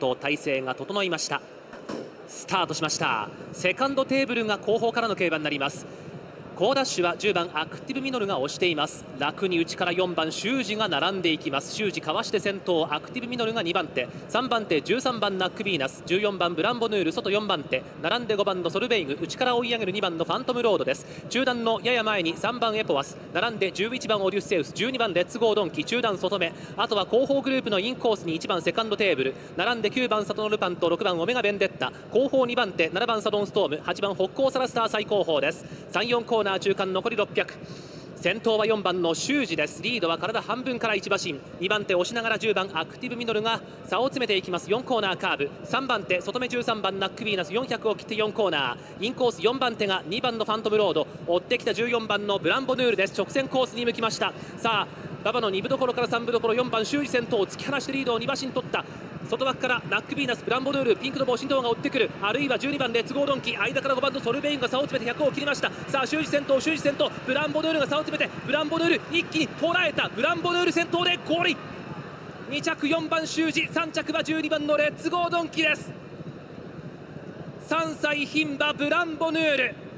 と体勢が整いました。スタートしました。セカンドテーブルが後方からの競馬になります。好ダッシュは10番アクティブミノルが押しています。楽に内から4番シュウジが並んでいきます。シュウジかわして先頭アクティブミノルが2番手。3番手13番ナックビーナス。14番ブランボヌール外4番手。並んで5番のソルベイグ。内から追い上げる2番のファントムロードです。中団のやや前に3番エポワス。並んで11番オデュッセウス。12番レッツゴードンキ中団外目。あとは後方グループのインコースに1番セカンドテーブル。並んで9番サトノルパンと6番オメガベンデッタ。後方2番手7番サドンストーム。8番ホッコーサラスター最後方です。34コーナー中間残り600先頭は4番のシュウジです。リードは体半分から1馬身。2番手押しながら10番アクティブミノルが差を詰めていきます。4コーナーカーブ。3番手外目13番ナックビーナス。400を切って4コーナー。インコース4番手が2番のファントムロード。追ってきた14番のブランボヌールです。直線コースに向きました。さあ馬場の2分どころから3分どころ4番シュウジ先頭突き放してリードを2馬身取った。外枠からナックビーナスブランボヌールピンクの帽子が追ってくる。あるいは12番レッツゴードンキ間から5番のソルベイグが差を詰めて100を切りました。さあシュウジ先頭シュウジ先頭。ブランボヌールが差を詰めてブランボヌール一気に捉えた。ブランボヌール先頭でゴール。2着4番修二3着は12番のレッツゴードンキです。3歳牝馬ブランボヌール。